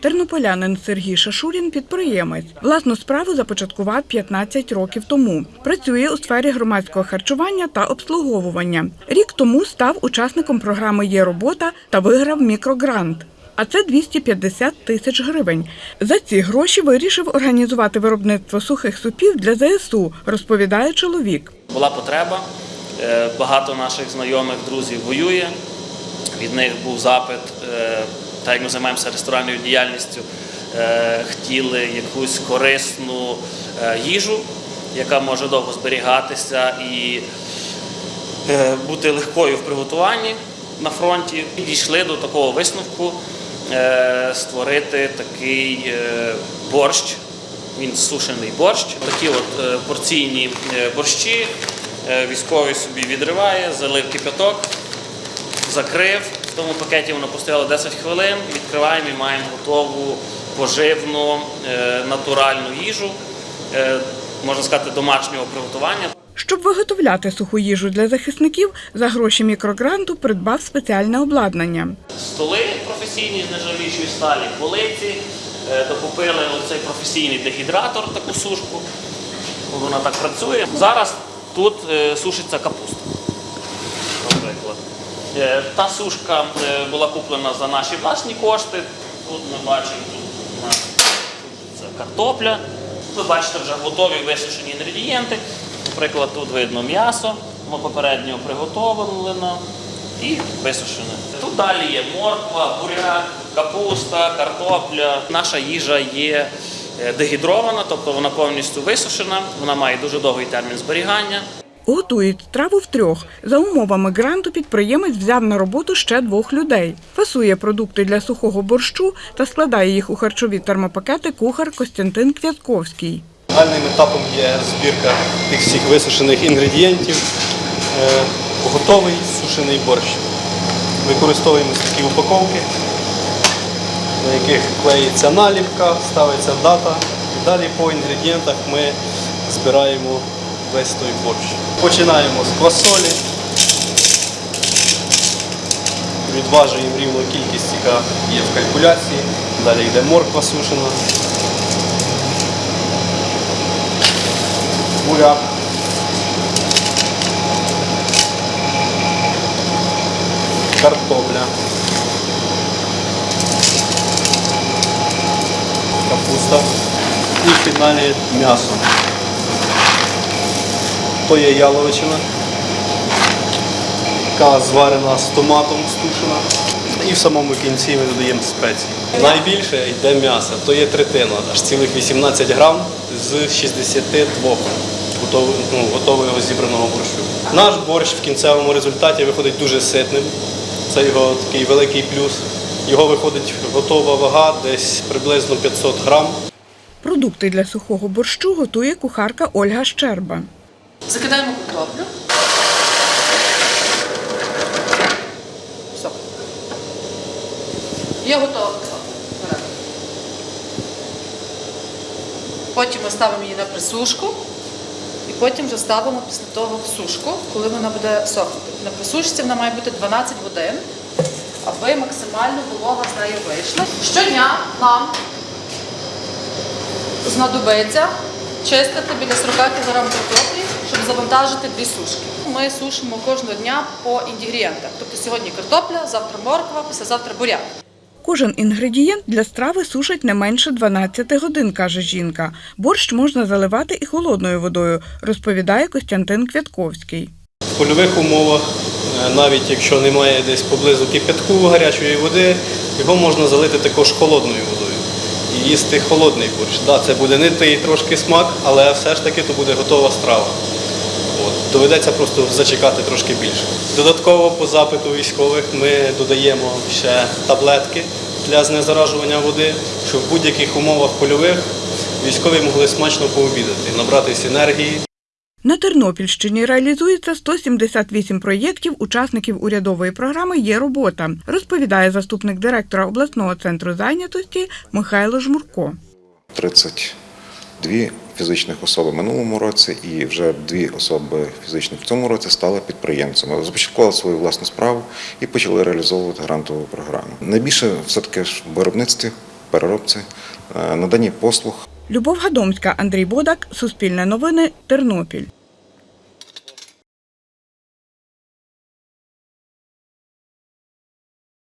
Тернополянин Сергій Шашурін – підприємець. Власну справу започаткував 15 років тому. Працює у сфері громадського харчування та обслуговування. Рік тому став учасником програми «Є робота» та виграв мікрогрант. А це 250 тисяч гривень. За ці гроші вирішив організувати виробництво сухих супів для ЗСУ, розповідає чоловік. Була потреба. е, Багато наших знайомих, друзів воює. Від них був запит, е, так як ми займаємося ресторанною діяльністю, е, хотіли якусь корисну е, їжу, яка може довго зберігатися і бути легкою в приготуванні на фронті. І дійшли до такого висновку створити такий борщ. Він сушений борщ. Такі от порційні борщі. Військовий собі відриває, залив кипяток, закрив. В тому пакеті воно постояло 10 хвилин. Відкриваємо і маємо готову поживну е, натуральну їжу, е, можна сказати, домашнього приготування. Щоб виготовляти суху їжу для захисників, за гроші мікрогранту придбав спеціальне обладнання. Столи професійні з нержавіючої сталі, полиці, е, докупили оцей професійний дегідратор, таку сушку. Вона так працює. Зараз тут сушиться капуста. Е, Та сушка е, була куплена за наші власні кошти. Тут ми бачимо, тут сушиться картопля. Ви бачите вже готові висушені інгредієнти. Наприклад, тут видно м'ясо, воно попередньо приготовлено і висушене. Тут далі є морква, буряк, капуста, картопля. Наша їжа є е, дегідрована, тобто вона повністю висушена, вона має дуже довгий термін зберігання. Готують страву втрьох. За умовами гранту підприємець взяв на роботу ще двох людей. Фасує продукти для сухого борщу та складає їх у харчові термопакети кухар Костянтин Квятковський. Загальним етапом є збірка тих всіх висушених інгредієнтів, е, готовий сушений борщ. Використовуємо такі упаковки, на яких клеїться наліпка, ставиться дата. Далі по інгредієнтах ми збираємо весь той борщ. Починаємо з квасолі. Відважуємо рівну кількість, яка є в калькуляції. Далі йде морква сушена. буряк. Картопля. Капуста. І фіналі м'ясо. То є яловичина, яка зварена з томатом стушена. І в самому кінці ми додаємо спеції. Найбільше йде м'ясо, то є третина, аж цілих 18 грам з 62 готового, ну, готового зібраного борщу. Наш борщ в кінцевому результаті виходить дуже ситним. Це його такий великий плюс. Його виходить готова вага десь приблизно 500 грам. Продукти для сухого борщу готує кухарка Ольга Щерба. Закидаємо картоплю. Все. Є готова. Потім ми ставимо її на присушку. І потім вже ставимо після того в сушку, коли вона буде сохнути. На присушці вона має бути 12 годин, аби максимально волога з нею вийшла. Щодня нам знадобиться чистити біля 40 кг картоплі, щоб завантажити дві сушки. Ми сушимо кожного дня по інгредієнтах. Тобто сьогодні картопля, завтра морква, післязавтра буряк. Кожен інгредієнт для страви сушить не менше 12 годин, каже жінка. Борщ можна заливати і холодною водою, розповідає Костянтин Квятковський. В польових умовах, е, навіть якщо немає десь поблизу кипятку гарячої води, його можна залити також холодною водою і їсти холодний борщ. Да, це буде не той трошки смак, але все ж таки то буде готова страва. Доведеться просто зачекати трошки більше. Додатково по запиту військових ми додаємо ще таблетки для знезаражування води, щоб в будь-яких умовах польових військові могли смачно пообідати, набратися енергії. На Тернопільщині реалізується 178 проєктів учасників урядової програми Є робота, розповідає заступник директора обласного центру зайнятості Михайло Жмурко. 32 фізичних особ в минулому році і вже дві особи фізичних в цьому році стали підприємцями. Започаткували свою власну справу і почали реалізовувати грантову програму. Найбільше все-таки ж в виробництві переробці, е, наданні послуг. Любов Гадомська, Андрій Бодак, Суспільне новини, Тернопіль.